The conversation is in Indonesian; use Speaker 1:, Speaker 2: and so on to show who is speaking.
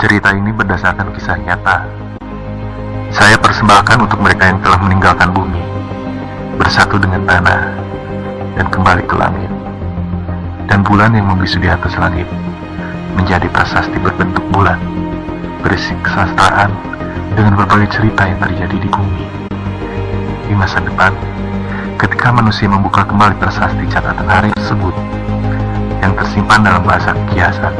Speaker 1: Cerita ini berdasarkan kisah nyata. Saya persembahkan untuk mereka yang telah meninggalkan bumi, bersatu dengan tanah, dan kembali ke langit. Dan bulan yang membisu di atas langit menjadi prasasti berbentuk bulan, berisi kesastraan dengan berbagai cerita yang terjadi di bumi. Di masa depan, ketika manusia membuka kembali prasasti catatan hari tersebut yang tersimpan dalam bahasa kiasan,